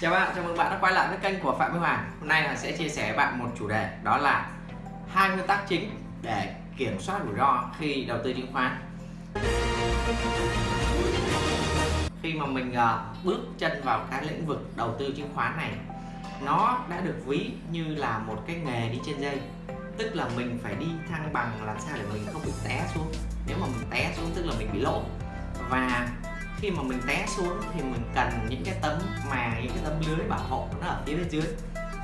Chào bạn, chào mừng bạn đã quay lại với kênh của Phạm Minh Hoàng. Hôm nay là sẽ chia sẻ với bạn một chủ đề đó là hai nguyên tắc chính để kiểm soát rủi ro khi đầu tư chứng khoán. Khi mà mình ờ, bước chân vào cái lĩnh vực đầu tư chứng khoán này nó đã được ví như là một cái nghề đi trên dây. Tức là mình phải đi thăng bằng làm sao để mình không bị té xuống. Nếu mà mình té xuống tức là mình bị lỗ. Và khi mà mình té xuống thì mình cần những cái tấm màng những cái tấm lưới bảo hộ nó ở phía bên dưới.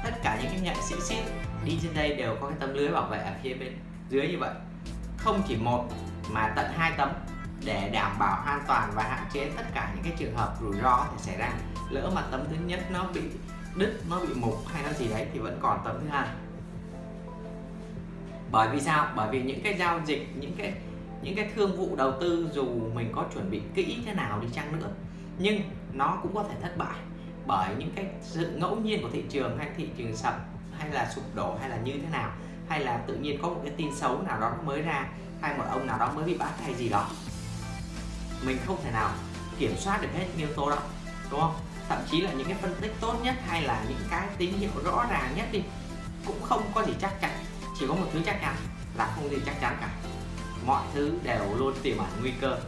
Tất cả những cái nghệ sĩ ship đi trên đây đều có cái tấm lưới bảo vệ ở phía bên dưới như vậy. Không chỉ một mà tận hai tấm để đảm bảo an toàn và hạn chế tất cả những cái trường hợp rủi ro có thể xảy ra. Lỡ mà tấm thứ nhất nó bị đứt, nó bị mục hay nó gì đấy thì vẫn còn tấm thứ hai. Bởi vì sao? Bởi vì những cái giao dịch, những cái những cái thương vụ đầu tư dù mình có chuẩn bị kỹ thế nào đi chăng nữa, nhưng nó cũng có thể thất bại bởi những cái sự ngẫu nhiên của thị trường hay thị trường sập hay là sụp đổ hay là như thế nào, hay là tự nhiên có một cái tin xấu nào đó mới ra hay một ông nào đó mới bị bắt hay gì đó. Mình không thể nào kiểm soát được hết những yếu tố đó, đúng không? Thậm chí là những cái phân tích tốt nhất hay là những cái tín hiệu rõ ràng nhất đi cũng không có gì chắc chắn, chỉ có một thứ chắc chắn là không gì chắc chắn cả mọi thứ đều luôn tiềm ẩn nguy cơ.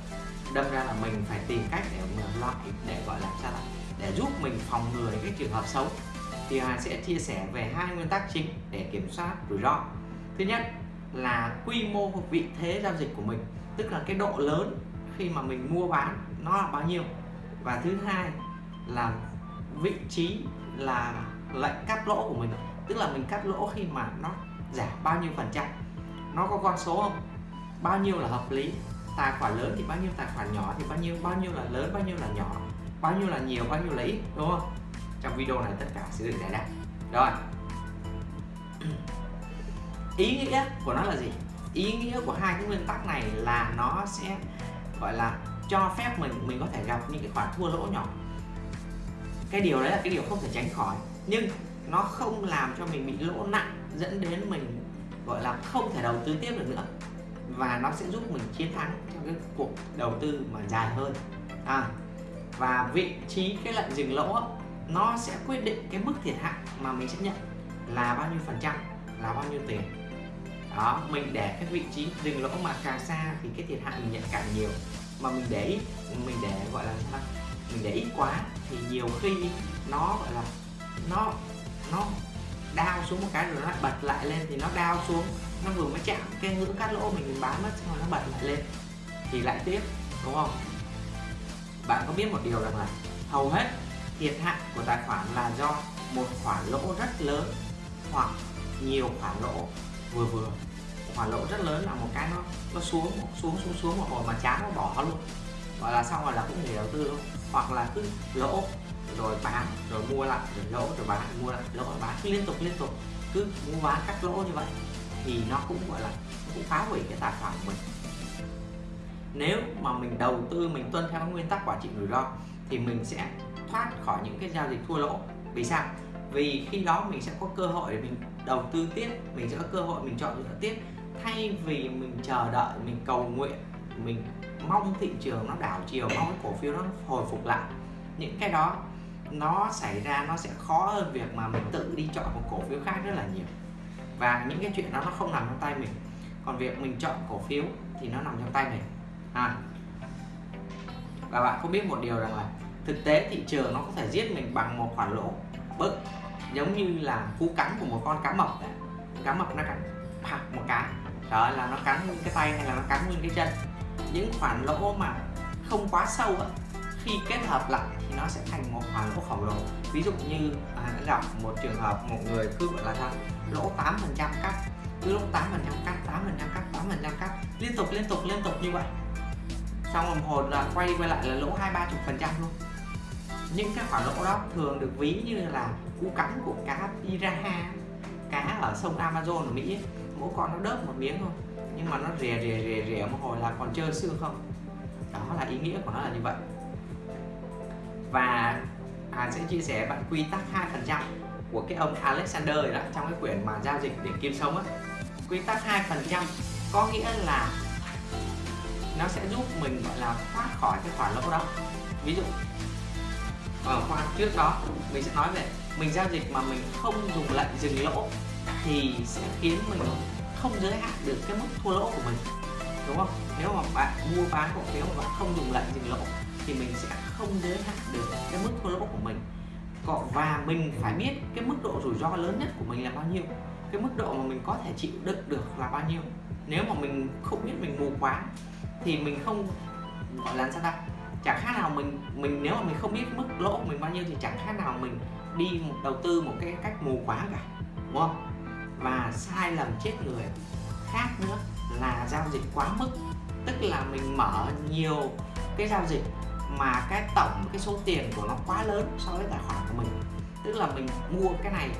Đâm ra là mình phải tìm cách để loại để, gọi là, sao để giúp mình phòng ngừa những cái trường hợp xấu. Thì Hà sẽ chia sẻ về hai nguyên tắc chính để kiểm soát rủi ro. Thứ nhất là quy mô vị thế giao dịch của mình, tức là cái độ lớn khi mà mình mua bán nó là bao nhiêu. Và thứ hai là vị trí là lệnh cắt lỗ của mình tức là mình cắt lỗ khi mà nó giảm bao nhiêu phần trăm. Nó có con số không? Bao nhiêu là hợp lý? Tài khoản lớn thì bao nhiêu, tài khoản nhỏ thì bao nhiêu bao nhiêu là lớn, bao nhiêu là nhỏ, bao nhiêu là nhiều, bao nhiêu là ít, đúng không? Trong video này tất cả sẽ được giải đáp. Rồi. Ý nghĩa của nó là gì? Ý nghĩa của hai cái nguyên tắc này là nó sẽ, gọi là, cho phép mình mình có thể gặp những cái khoản thua lỗ nhỏ. Cái điều đấy là cái điều không thể tránh khỏi. Nhưng nó không làm cho mình bị lỗ nặng, dẫn đến mình, gọi là, không thể đầu tư tiếp được nữa và nó sẽ giúp mình chiến thắng trong cái cuộc đầu tư mà dài hơn. À, và vị trí cái lệnh dừng lỗ nó sẽ quyết định cái mức thiệt hại mà mình sẽ nhận là bao nhiêu phần trăm là bao nhiêu tiền. Đó mình để cái vị trí dừng lỗ mà càng xa thì cái thiệt hại mình nhận càng nhiều. Mà mình để ít mình để gọi là sao mình để ít quá thì nhiều khi nó gọi là nó nó đau xuống một cái rồi nó lại bật lại lên thì nó đau xuống nó vừa mới chạm cái ngưỡng cắt lỗ mình, mình bán mất xong rồi nó bật lại lên. Thì lại tiếp đúng không? Bạn có biết một điều rằng là hầu hết thiệt hại của tài khoản là do một khoản lỗ rất lớn hoặc nhiều khoản lỗ vừa vừa. Khoản lỗ rất lớn là một cái nó nó xuống xuống xuống xuống một hồi mà chán nó bỏ luôn. Gọi là xong rồi là cũng nghỉ đầu tư luôn hoặc là cứ lỗ rồi bán rồi mua lại rồi lỗ rồi bán mua lại lỗ rồi bán. Cứ liên tục liên tục. Cứ mua bán cắt lỗ như vậy thì nó cũng, gọi là, cũng phá hủy cái tài khoản của mình. Nếu mà mình đầu tư, mình tuân theo nguyên tắc quản trị rủi ro, thì mình sẽ thoát khỏi những cái giao dịch thua lỗ. Vì sao? Vì khi đó mình sẽ có cơ hội để mình đầu tư tiếp, mình sẽ có cơ hội mình chọn lựa tiếp. Thay vì mình chờ đợi, mình cầu nguyện, mình mong thị trường nó đảo chiều, mong cái cổ phiếu nó hồi phục lại, những cái đó nó xảy ra, nó sẽ khó hơn việc mà mình tự đi chọn một cổ phiếu khác rất là nhiều và những cái chuyện đó nó không nằm trong tay mình. Còn việc mình chọn cổ phiếu thì nó nằm trong tay mình. À. và bạn không biết một điều rằng là thực tế thị trường nó có thể giết mình bằng một khoản lỗ bớt giống như là cú cắn của một con cá mập cá mập nó cắn phạt một cái. Đó là nó cắn nguyên cái tay hay là nó cắn nguyên cái chân. Những khoản lỗ mà không quá sâu á khi kết hợp lại thì nó sẽ thành một khoản lỗ khổng lồ. Ví dụ như à, gặp một trường hợp một người cứ gọi là sao? Lỗ 8 phần trăm cắt. Cứ lỗ 8 phần trăm cắt 8 phần trăm cắt 8 phần trăm cắt. Liên tục liên tục liên tục như vậy. Xong đồng hồ là quay quay lại là lỗ hai, ba chục phần trăm luôn. Những cái khoản lỗ đó thường được ví như là cú cắn của cá piraha. Cá ở sông Amazon ở Mỹ ấy. mỗi con nó đớp một miếng thôi. Nhưng mà nó rè rè rè rè một hồi là còn chơi xương không? Đó là ý nghĩa của nó là như vậy. Và à, sẽ chia sẻ bạn quy tắc hai phần trăm của cái ông Alexander đó trong cái quyển mà giao dịch để kiếm sống á. Quy tắc hai phần trăm có nghĩa là nó sẽ giúp mình gọi là thoát khỏi cái khoản lỗ đó. Ví dụ ở khoa trước đó mình sẽ nói về mình giao dịch mà mình không dùng lệnh dừng lỗ thì sẽ khiến mình không giới hạn được cái mức thua lỗ của mình đúng không? Nếu mà bạn mua bán cổ phiếu mà bạn không dùng lệnh dừng lỗ thì mình sẽ không giới hạn được cái mức thua lỗ của mình. Và mình phải biết cái mức độ rủi ro lớn nhất của mình là bao nhiêu, cái mức độ mà mình có thể chịu đựng được là bao nhiêu. Nếu mà mình không biết mình mù quá thì mình không, gọi là sao ta chẳng khác nào mình mình nếu mà mình không biết mức lỗ của mình bao nhiêu thì chẳng khác nào mình đi đầu tư một cái cách mù quáng cả, đúng không? Và sai lầm chết người khác nữa là giao dịch quá mức. Tức là mình mở nhiều cái giao dịch mà cái tổng cái số tiền của nó quá lớn so với tài khoản của mình. Tức là mình mua cái này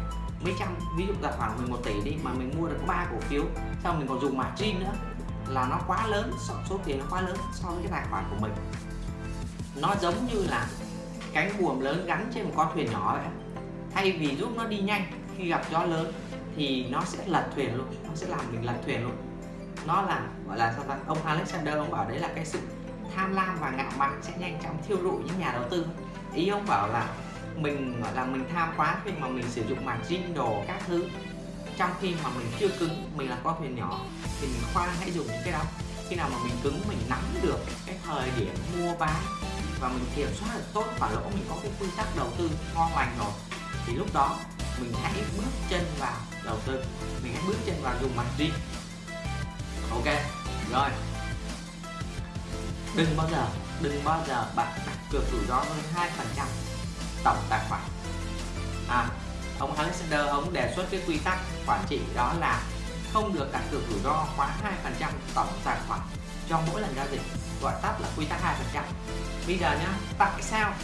mấy trăm, ví dụ tài khoản mình một tỷ đi mà mình mua được ba cổ phiếu, xong mình còn dùng margin nữa là nó quá lớn số tiền nó quá lớn so với cái tài khoản của mình. Nó giống như là cánh buồm lớn gắn trên một con thuyền nhỏ vậy thay vì giúp nó đi nhanh khi gặp gió lớn thì nó sẽ lật thuyền luôn, nó sẽ làm mình lật thuyền luôn. Nó là, gọi là sao ta? Ông Alexander ông bảo đấy là cái sự tham lam và ngạo mạn sẽ nhanh chóng thiêu rụi những nhà đầu tư. Ý ông bảo là mình gọi là mình tham quá khi mà mình sử dụng margin đồ các thứ. Trong khi mà mình chưa cứng, mình là con thuyền nhỏ, thì mình khoan hãy dùng những cái đó. Khi nào mà mình cứng, mình nắm được cái thời điểm mua bán và mình kiểm soát được tốt và lỗ, mình có cái quy tắc đầu tư ngon lành rồi, thì lúc đó mình hãy bước chân vào đầu tư. Mình hãy bước chân vào dùng margin ok, rồi đừng bao giờ đừng bao giờ bạn đặt cược rủi ro hơn hai phần trăm tổng tài khoản. À ông Alexander ông đề xuất cái quy tắc quản trị đó là không được đặt cược rủi ro quá hai phần trăm tổng tài khoản cho mỗi lần giao dịch gọi tắt là quy tắc hai phần trăm. Bây giờ nhá tại sao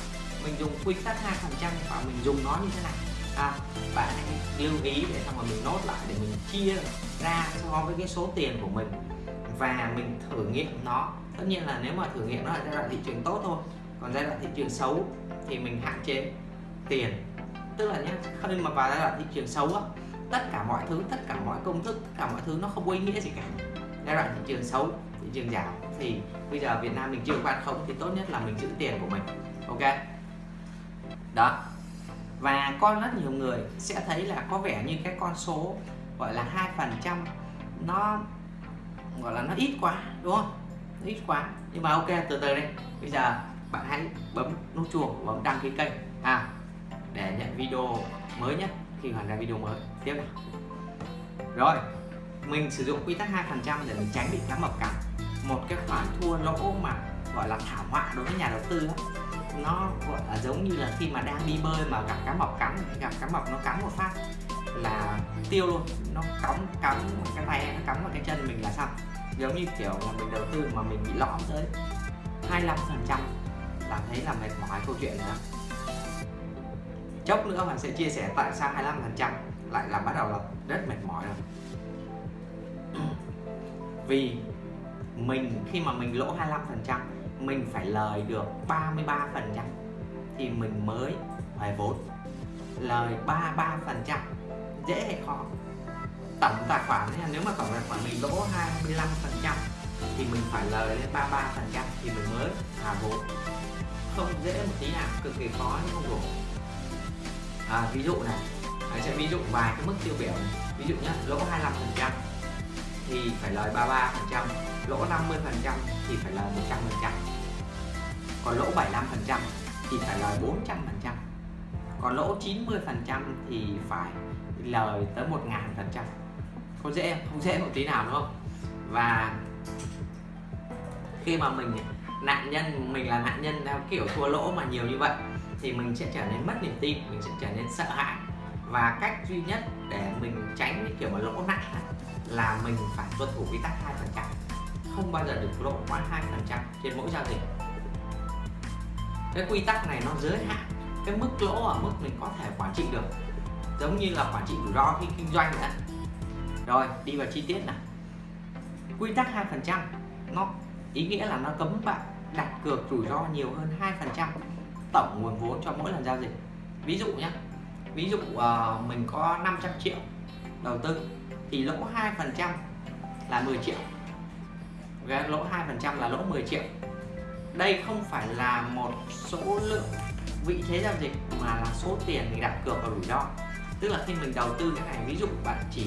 mình dùng quy tắc hai phần trăm và mình dùng nó như thế này? À, bạn hãy lưu ý để xong rồi mình nốt lại để mình chia ra so với cái số tiền của mình và mình thử nghiệm nó. Tất nhiên là nếu mà thử nghiệm nó ở giai đoạn thị trường tốt thôi, còn giai đoạn thị trường xấu thì mình hạn chế tiền. Tức là nhé khi mà vào giai đoạn thị trường xấu á, tất cả mọi thứ, tất cả mọi công thức, tất cả mọi thứ nó không có ý nghĩa gì cả. Giai đoạn thị trường xấu, thị trường giảm thì bây giờ Việt Nam mình chưa quan không thì tốt nhất là mình giữ tiền của mình, ok? Đó. Và có rất nhiều người sẽ thấy là có vẻ như cái con số gọi là hai phần trăm nó gọi là nó ít quá, đúng không? Nó ít quá. Nhưng mà ok, từ từ đây bây giờ bạn hãy bấm nút chuông bấm đăng ký kênh. À để nhận video mới nhất khi hoàn ra video mới. Tiếp nào. Rồi, mình sử dụng quy tắc hai phần trăm để mình tránh bị cá mập cắn một cái khoản thua lỗ mà, gọi là thảm họa đối với nhà đầu tư đó. Nó, gọi là giống như là khi mà đang đi bơi mà gặp cá mập cắn gặp cá mập nó cắn một phát là tiêu luôn. Nó cắm cắm cái tay, nó cắm vào cái chân mình là xong. Giống như kiểu là mình đầu tư mà mình bị lõm tới 25 phần trăm. Là thấy là mệt mỏi câu chuyện nữa chốc nữa mình sẽ chia sẻ tại sao 25 phần trăm lại là bắt đầu là rất mệt mỏi rồi. Vì mình, khi mà mình lỗ 25 phần trăm, mình phải lời được 33 phần trăm thì mình mới hoài vốn. Lời 33 phần trăm dễ hay khó? Tổng tài khoản nếu mà tổng tài khoản mình lỗ 25 phần trăm thì mình phải lời lên 33 phần trăm thì mình mới thả vốn. Không dễ một tí nào cực kỳ khó nhưng không đủ. À, ví dụ này Đấy, sẽ ví dụ vài cái mức tiêu biểu này. ví dụ nhé lỗ 25 phần trăm thì phải lời 33 phần trăm lỗ 50 phần trăm thì phải lời 100 phần trăm còn lỗ 75 phần trăm thì phải lời 400 phần trăm còn lỗ 90 phần trăm thì phải lời tới một ngàn phần trăm. Không dễ không? Dễ một tí nào đúng không? Và khi mà mình, nạn nhân, mình là nạn nhân theo kiểu thua lỗ mà nhiều như vậy, thì mình sẽ trở nên mất niềm tin, mình sẽ trở nên sợ hãi. Và cách duy nhất để mình tránh cái kiểu mà lỗ nặng là mình phải tuân thủ quy tắc hai phần trăm. Không bao giờ được lỗ quá hai phần trăm trên mỗi giao dịch. Cái quy tắc này nó giới hạn cái mức lỗ ở mức mình có thể quản trị được giống như là quản trị rủi ro khi kinh doanh nữa rồi đi vào chi tiết nào. Quy tắc hai phần trăm. Nó ý nghĩa là nó cấm bạn đặt cược rủi ro nhiều hơn hai phần trăm tổng nguồn vốn cho mỗi lần giao dịch. Ví dụ nhé ví dụ uh, mình có 500 triệu đầu tư thì lỗ 2 phần trăm là 10 triệu. Okay, lỗ 2 phần trăm là lỗ 10 triệu. Đây không phải là một số lượng vị thế giao dịch mà là số tiền mình đặt cược vào rủi ro tức là khi mình đầu tư cái này, ví dụ bạn chỉ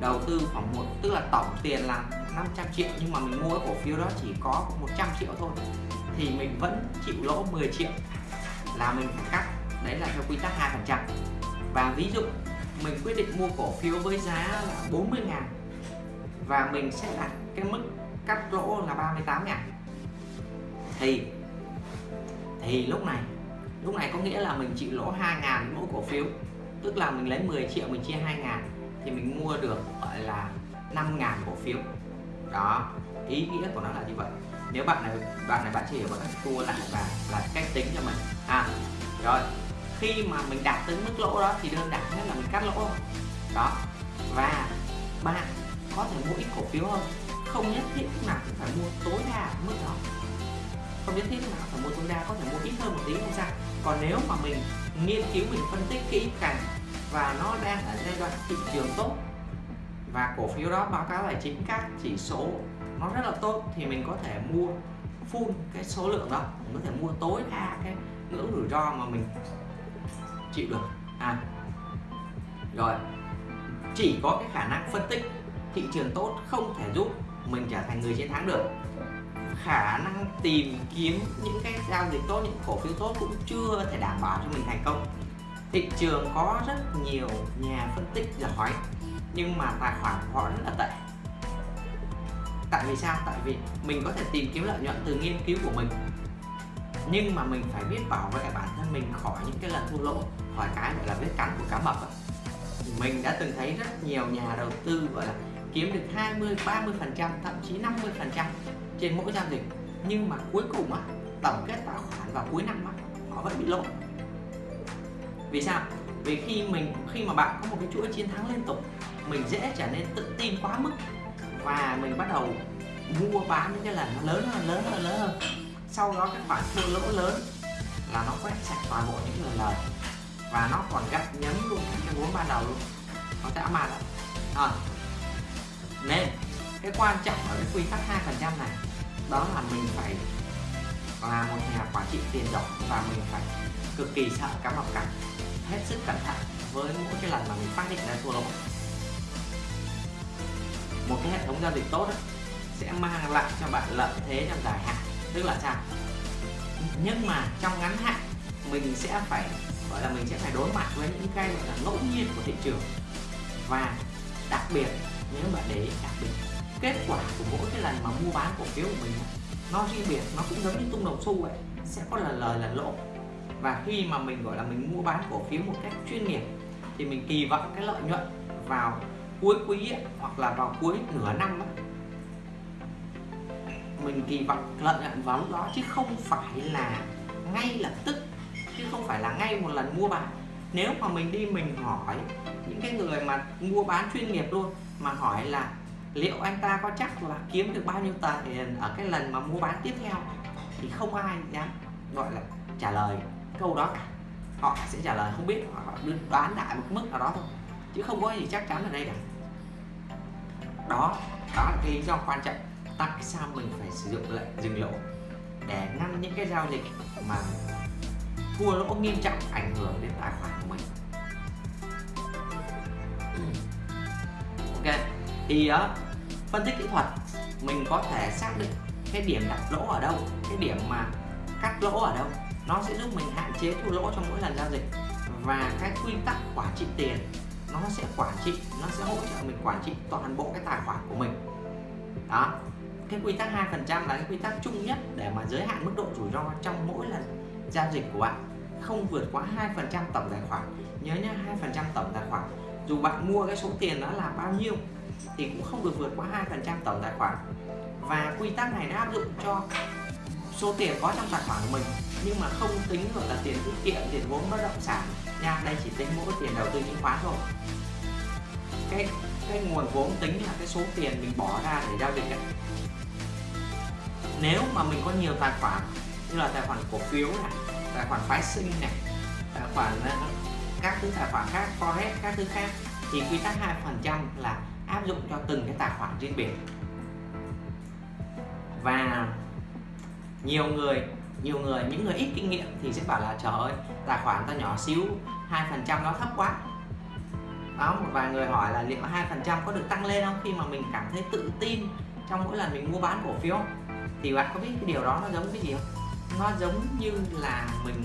đầu tư khoảng một, tức là tổng tiền là 500 triệu, nhưng mà mình mua cái cổ phiếu đó chỉ có 100 triệu thôi, thì mình vẫn chịu lỗ 10 triệu là mình phải cắt. Đấy là theo quy tắc 2% và ví dụ mình quyết định mua cổ phiếu với giá là 40 ngàn và mình sẽ đặt cái mức cắt lỗ là 38 ngàn. Thì thì lúc này lúc này có nghĩa là mình chịu lỗ 2 ngàn mỗi cổ phiếu tức là mình lấy 10 triệu, mình chia 2 ngàn thì mình mua được, gọi là 5 ngàn cổ phiếu. Đó, ý nghĩa của nó là như vậy. Nếu bạn này bạn này, bạn chỉ hiểu, bạn tua lại và là cách tính cho mình. À rồi, khi mà mình đạt tới mức lỗ đó thì đơn giản nhất là mình cắt lỗ đó, và bạn có thể mua ít cổ phiếu hơn. Không nhất thiết lúc nào cũng phải mua tối đa mức đó. Không nhất thiết lúc nào phải mua tối đa, có thể mua ít hơn một tí không sao. Còn nếu mà mình nghiên cứu, mình phân tích kỹ càng và nó đang ở giai đoạn thị trường tốt. Và cổ phiếu đó báo cáo tài chính các chỉ số nó rất là tốt thì mình có thể mua full cái số lượng đó. Mình có thể mua tối đa cái ngưỡng rủi ro mà mình chịu được. À rồi. Chỉ có cái khả năng phân tích thị trường tốt không thể giúp mình trở thành người chiến thắng được khả năng tìm kiếm những cái giao dịch tốt, những cổ phiếu tốt cũng chưa thể đảm bảo cho mình thành công. Thị trường có rất nhiều nhà phân tích giỏi nhưng mà tài khoản của họ rất là tệ. Tại vì sao? Tại vì mình có thể tìm kiếm lợi nhuận từ nghiên cứu của mình, nhưng mà mình phải biết bảo vệ bản thân mình khỏi những cái lần thua lỗ, khỏi cái gọi là vết cắn của cá mập ấy. mình đã từng thấy rất nhiều nhà đầu tư, gọi là, kiếm được 20 30 phần trăm, thậm chí 50 phần trăm trên mỗi giao dịch, nhưng mà cuối cùng á, tổng kết tài khoản vào cuối năm á, họ vẫn bị lỗ vì sao? Vì khi mình, khi mà bạn có một cái chuỗi chiến thắng liên tục, mình dễ trở nên tự tin quá mức. Và mình bắt đầu mua bán những cái lần nó lớn hơn lớn hơn lớn hơn. Sau đó các bạn thua lỗ lớn là nó quét sạch toàn bộ những lời lời và nó còn gắt nhấn luôn cái vốn ban đầu luôn. Nó sẽ mà đó. À. nên, cái quan trọng ở cái quy tắc hai phần trăm này đó là mình phải là một nhà quản trị tiền rộng và mình phải cực kỳ sợ cá mập cắn hết sức cẩn thận với mỗi cái lần mà mình phát hiện ra thua lỗ. Một cái hệ thống giao dịch tốt sẽ mang lại cho bạn lợi thế trong dài hạn, tức là sao? Nhưng mà trong ngắn hạn, mình sẽ phải, gọi là mình sẽ phải đối mặt với những cái, gọi là ngẫu nhiên của thị trường. Và đặc biệt, nếu bạn để ý đặc biệt kết quả của mỗi cái lần mà mua bán cổ phiếu của mình nó riêng biệt nó cũng giống như tung đồng xu vậy sẽ có là lời là lỗ. Và khi mà mình gọi là mình mua bán cổ phiếu một cách chuyên nghiệp thì mình kỳ vọng cái lợi nhuận vào cuối quý ấy, hoặc là vào cuối nửa năm ấy, mình kỳ vọng lợi nhuận vào lúc đó chứ không phải là ngay lập tức chứ không phải là ngay một lần mua bán. Nếu mà mình đi mình hỏi những cái người mà mua bán chuyên nghiệp luôn mà hỏi là liệu anh ta có chắc là kiếm được bao nhiêu tiền ở cái lần mà mua bán tiếp theo? Thì không ai dám, gọi là, trả lời câu đó cả. Họ sẽ trả lời không biết họ đoán đại một mức nào đó thôi. Chứ không có gì chắc chắn ở đây cả. Đó đó là cái lý do quan trọng tại sao mình phải sử dụng lệnh dừng lỗ để ngăn những cái giao dịch mà thua lỗ nghiêm trọng ảnh hưởng đến tài khoản của mình. Ừ. Ok thì ờ, phân tích kỹ thuật, mình có thể xác định cái điểm đặt lỗ ở đâu, cái điểm mà cắt lỗ ở đâu. Nó sẽ giúp mình hạn chế thua lỗ trong mỗi lần giao dịch. Và cái quy tắc quản trị tiền, nó sẽ quản trị, nó sẽ hỗ trợ mình quản trị toàn bộ cái tài khoản của mình. Đó. Cái quy tắc hai phần trăm là cái quy tắc chung nhất để mà giới hạn mức độ rủi ro trong mỗi lần giao dịch của bạn. Không vượt quá hai phần trăm tổng tài khoản. Nhớ nhé hai phần trăm tổng tài khoản dù bạn mua cái số tiền đó là bao nhiêu thì cũng không được vượt quá hai phần trăm tổng tài khoản. Và quy tắc này đã áp dụng cho số tiền có trong tài khoản của mình, nhưng mà không tính gọi là tiền tiết kiệm, tiền vốn bất động sản. Nha, đây chỉ tính mỗi tiền đầu tư chứng khoán thôi. Cái cái nguồn vốn tính là cái số tiền mình bỏ ra để giao dịch ấy. nếu mà mình có nhiều tài khoản, như là tài khoản cổ phiếu này, tài khoản phái sinh này, tài khoản ờ, các thứ tài khoản khác, forex, các thứ khác, thì quy tắc hai phần trăm là áp dụng cho từng cái tài khoản riêng biệt. Và nhiều người nhiều người, những người ít kinh nghiệm thì sẽ bảo là, trời ơi, tài khoản ta nhỏ xíu, hai phần trăm nó thấp quá. Đó một vài người hỏi là liệu hai phần trăm có được tăng lên không khi mà mình cảm thấy tự tin trong mỗi lần mình mua bán cổ phiếu thì bạn có biết cái điều đó nó giống cái gì không? Nó giống như là mình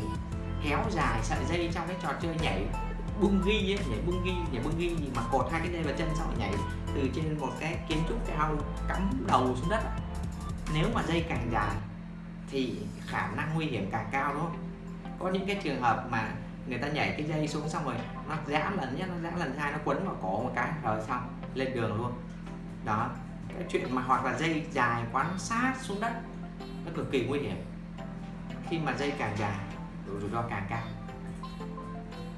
kéo dài sợi dây trong cái trò chơi nhảy bung ghi ấy, nhảy bung ghi nhảy bung ghi mà cột hai cái dây vào chân xong rồi nhảy từ trên một cái kiến trúc cao cắm đầu xuống đất. Nếu mà dây càng dài thì khả năng nguy hiểm càng cao đúng không có những cái trường hợp mà người ta nhảy cái dây xuống xong rồi nó giãn lần nhất nó giãn lần hai nó quấn vào cổ một cái rồi xong lên đường luôn. Đó cái chuyện mà hoặc là dây dài quán sát xuống đất nó cực kỳ nguy hiểm. Khi mà dây càng dài rủi ro càng cao.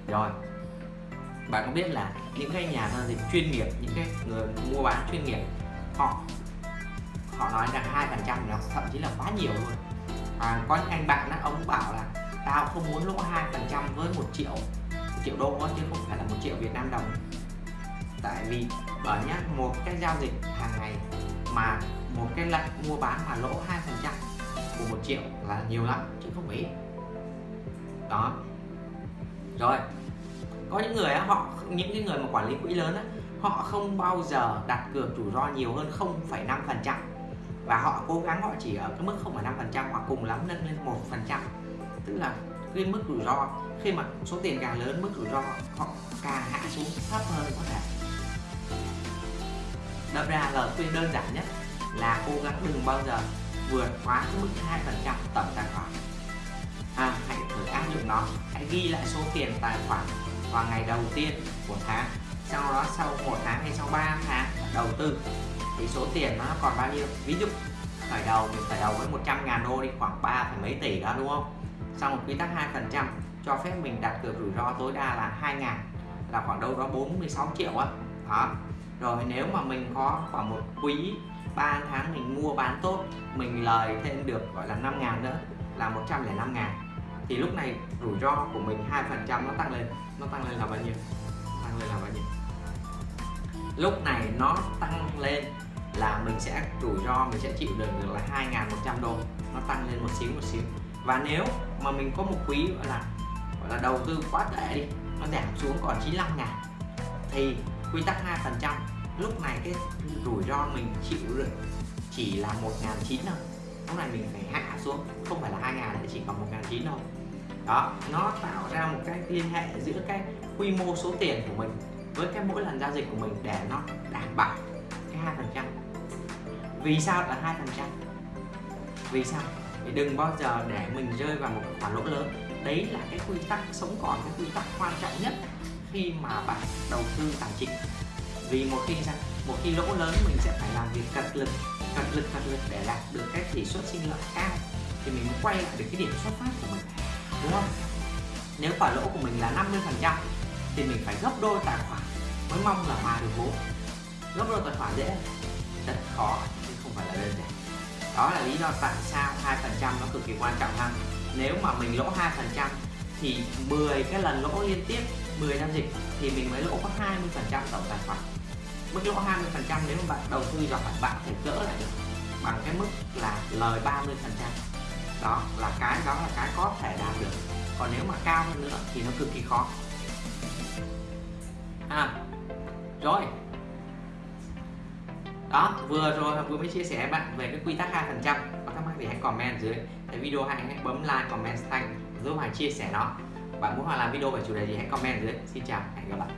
Rồi bạn có biết là những cái nhà giao dịch chuyên nghiệp những cái người mua bán chuyên nghiệp họ họ nói rằng hai phần trăm là thậm chí là quá nhiều luôn. À, có những anh bạn đó ông bảo là tao không muốn lỗ hai phần trăm với một triệu một triệu đô chứ không phải là một triệu Việt Nam đồng. Tại vì bởi nhá một cái giao dịch hàng ngày mà một cái lệnh mua bán mà lỗ hai phần trăm của một triệu là nhiều lắm chứ không phải ít đó. Rồi có những người họ những cái người mà quản lý quỹ lớn á, họ không bao giờ đặt cược rủi ro nhiều hơn 0,5 phần trăm. Và họ cố gắng họ chỉ ở cái mức 0,5 phần trăm hoặc cùng lắm nâng lên một phần trăm. Tức là cái mức rủi ro khi mà số tiền càng lớn mức rủi ro họ càng hạ xuống thấp hơn có thể. Đâm ra lời khuyên đơn giản nhất là cố gắng đừng bao giờ vượt quá cái mức 2 phần trăm tổng tài khoản nó. Hãy ghi lại số tiền tài khoản vào ngày đầu tiên của tháng. Sau đó sau một tháng hay sau 3 tháng đầu tư, thì số tiền nó còn bao nhiêu? Ví dụ, khởi đầu, mình khởi đầu với 100 ngàn đô đi, khoảng 3 mấy tỷ đó, đúng không? Xong quy tắc 2 phần trăm, cho phép mình đặt cược rủi ro tối đa là 2 ngàn, là khoảng đâu đó 46 triệu á. Đó. đó rồi nếu mà mình có khoảng một quý 3 tháng mình mua bán tốt, mình lời thêm được, gọi là 5 ngàn nữa, là 105 ngàn, thì lúc này rủi ro của mình hai phần trăm nó tăng lên, nó tăng lên là bao nhiêu? Tăng lên là bao nhiêu? Lúc này nó tăng lên là mình sẽ rủi ro, mình sẽ chịu được được là 2.100 đô. Nó tăng lên một xíu một xíu. Và nếu mà mình có một quý gọi là gọi là đầu tư quá tệ đi, nó giảm xuống còn 95 ngàn, thì quy tắc 2 phần trăm, lúc này cái rủi ro mình chịu được chỉ là 1.900 thôi. Lúc này mình phải hạ xuống, không phải là 2 ngàn chỉ còn 1.900 thôi đó, nó tạo ra một cái liên hệ giữa cái quy mô số tiền của mình với cái mỗi lần giao dịch của mình để nó đảm bảo cái hai phần trăm. Vì sao là hai phần trăm? Vì sao? Thì đừng bao giờ để mình rơi vào một khoản lỗ lớn. Đấy là cái quy tắc sống còn, cái quy tắc quan trọng nhất khi mà bạn đầu tư tài chính. Vì một khi sao? Một khi lỗ lớn, mình sẽ phải làm việc cật lực cật lực cật lực để đạt được cái tỷ suất sinh lợi cao thì mình mới quay lại được cái điểm xuất phát của mình đúng không? Nếu khoản lỗ của mình là 50% thì mình phải gấp đôi tài khoản mới mong là hòa được vốn gấp đôi tài khoản dễ. Rất khó, chứ không phải là đơn giản. Đó là lý do tại sao 2% nó cực kỳ quan trọng ha. Nếu mà mình lỗ 2% thì 10 cái lần lỗ liên tiếp 10 giao dịch thì mình mới lỗ có 20% tổng tài khoản. Mức lỗ 20% nếu mà bạn đầu tư giỏi bạn phải gỡ lại được bằng cái mức là lời 30% đó là cái đó là cái có thể đạt được. Còn nếu mà cao hơn nữa thì nó cực kỳ khó. À rồi. Đó vừa rồi vừa mới chia sẻ bạn về cái quy tắc hai phần trăm. Có thắc mắc thì hãy comment dưới. Cái video hãy, hãy bấm like comment thanh giúp hoàng chia sẻ nó. Bạn muốn hoàng làm video về chủ đề gì hãy comment dưới. Xin chào hẹn gặp lại.